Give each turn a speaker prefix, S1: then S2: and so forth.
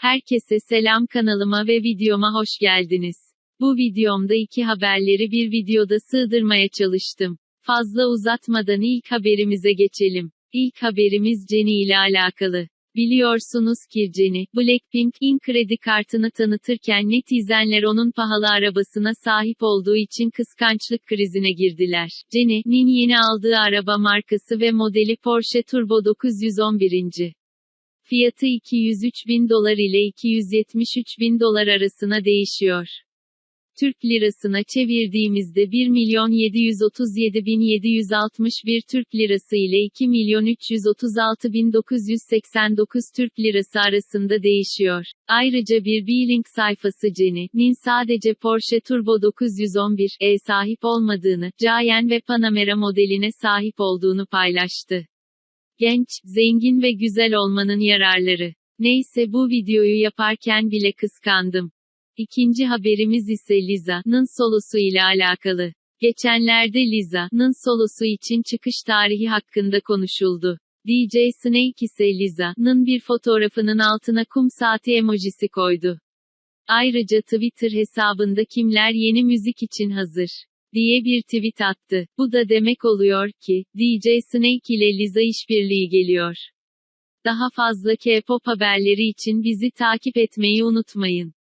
S1: Herkese selam kanalıma ve videoma hoş geldiniz. Bu videomda iki haberleri bir videoda sığdırmaya çalıştım. Fazla uzatmadan ilk haberimize geçelim. İlk haberimiz Jennie ile alakalı. Biliyorsunuz ki Jennie, Blackpink'in kredi kartını tanıtırken netizenler onun pahalı arabasına sahip olduğu için kıskançlık krizine girdiler. Jennie'nin yeni aldığı araba markası ve modeli Porsche Turbo 911. Fiyatı 203 bin dolar ile 273 bin dolar arasına değişiyor. Türk lirasına çevirdiğimizde 1 milyon 737 bin 761 Türk lirası ile 2 milyon 336 bin 989 Türk lirası arasında değişiyor. Ayrıca bir B-Link sayfası Jenny'nin sadece Porsche Turbo 911 E sahip olmadığını, Cayenne ve Panamera modeline sahip olduğunu paylaştı. Genç, zengin ve güzel olmanın yararları. Neyse bu videoyu yaparken bile kıskandım. İkinci haberimiz ise Liza'nın solosu ile alakalı. Geçenlerde Liza'nın solosu için çıkış tarihi hakkında konuşuldu. DJ Snake ise Liza'nın bir fotoğrafının altına kum saati emojisi koydu. Ayrıca Twitter hesabında kimler yeni müzik için hazır diye bir tweet attı. Bu da demek oluyor ki, DJ Snake ile Liza işbirliği geliyor. Daha fazla K-pop haberleri için bizi takip etmeyi unutmayın.